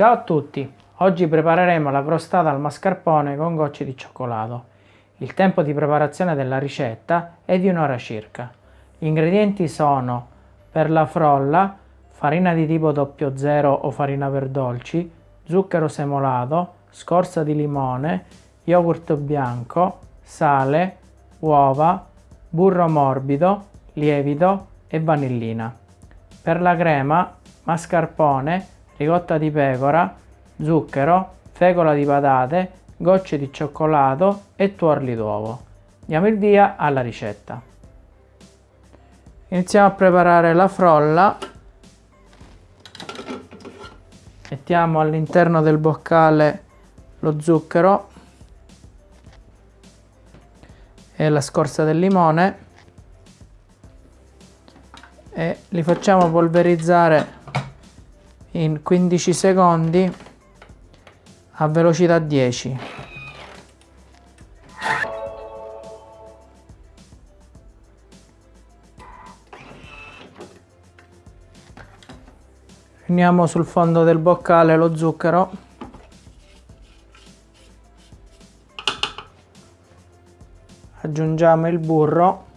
Ciao a tutti! Oggi prepareremo la crostata al mascarpone con gocce di cioccolato. Il tempo di preparazione della ricetta è di un'ora circa. Gli ingredienti sono per la frolla farina di tipo 00 o farina per dolci, zucchero semolato, scorza di limone, yogurt bianco, sale, uova, burro morbido, lievito e vanillina. Per la crema, mascarpone, ricotta di pecora, zucchero, fecola di patate, gocce di cioccolato e tuorli d'uovo. Diamo il via alla ricetta. Iniziamo a preparare la frolla. Mettiamo all'interno del boccale lo zucchero e la scorza del limone e li facciamo polverizzare in 15 secondi a velocità 10 Uniamo sul fondo del boccale lo zucchero. Aggiungiamo il burro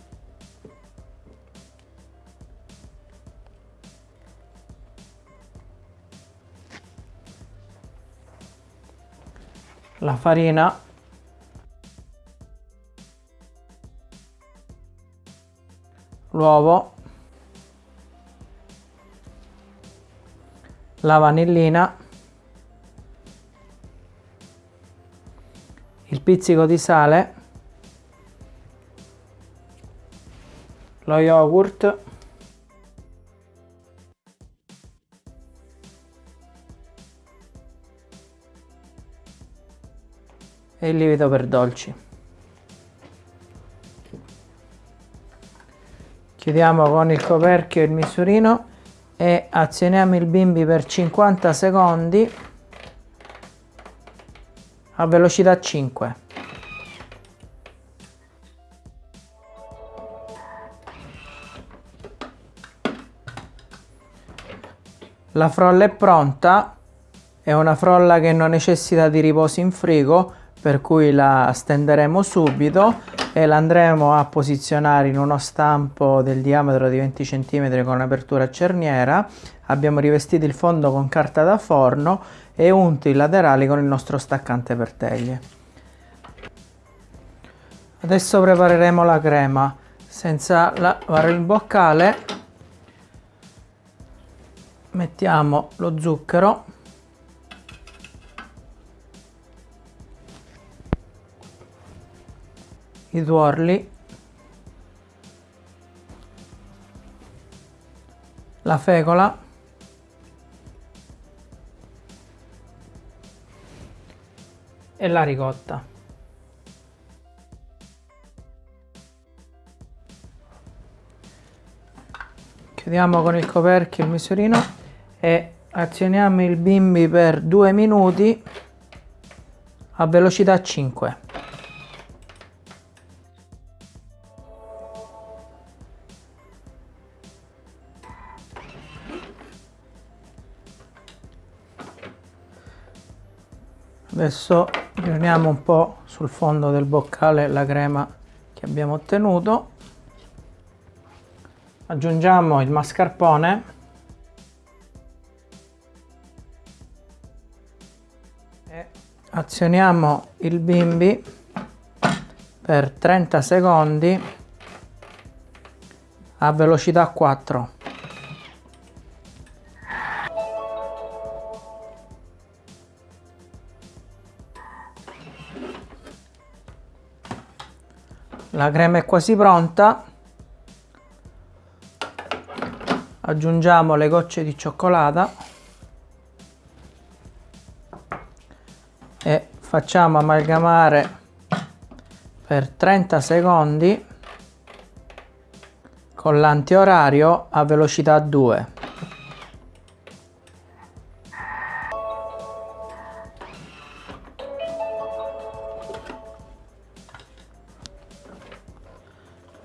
la farina. L'uovo. La vanillina. Il pizzico di sale. Lo yogurt e il lievito per dolci. Chiudiamo con il coperchio il misurino e azioniamo il bimbi per 50 secondi a velocità 5. La frolla è pronta, è una frolla che non necessita di riposo in frigo, per cui la stenderemo subito e la andremo a posizionare in uno stampo del diametro di 20 cm con apertura cerniera. Abbiamo rivestito il fondo con carta da forno e unto i laterali con il nostro staccante per teglie. Adesso prepareremo la crema. Senza lavare il boccale mettiamo lo zucchero i tuorli, la fecola, e la ricotta. Chiudiamo con il coperchio il misurino e azioniamo il bimbi per due minuti a velocità 5. Adesso riuniamo un po' sul fondo del boccale la crema che abbiamo ottenuto. Aggiungiamo il mascarpone. E azioniamo il bimbi per 30 secondi a velocità 4 la crema è quasi pronta. Aggiungiamo le gocce di cioccolata. E facciamo amalgamare per 30 secondi con l'antiorario a velocità 2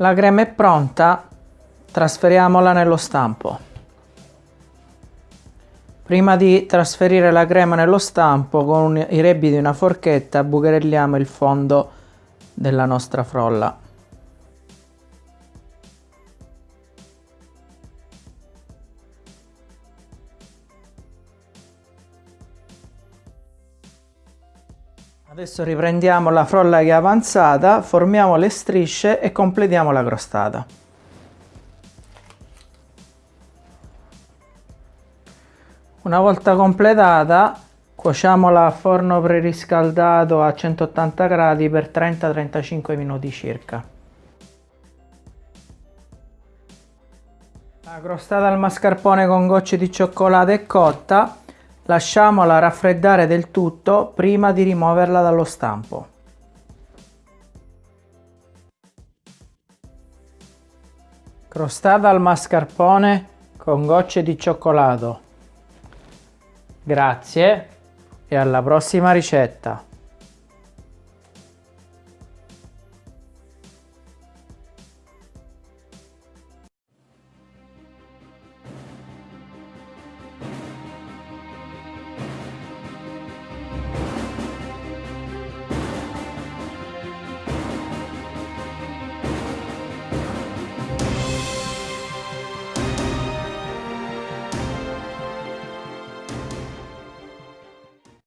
La crema è pronta, trasferiamola nello stampo. Prima di trasferire la crema nello stampo con i rebbi di una forchetta bucherelliamo il fondo della nostra frolla. Adesso riprendiamo la frolla che è avanzata, formiamo le strisce e completiamo la crostata. Una volta completata cuociamola a forno preriscaldato a 180 gradi per 30-35 minuti circa. La crostata al mascarpone con gocce di cioccolato è cotta, lasciamola raffreddare del tutto prima di rimuoverla dallo stampo. Crostata al mascarpone con gocce di cioccolato. Grazie e alla prossima ricetta!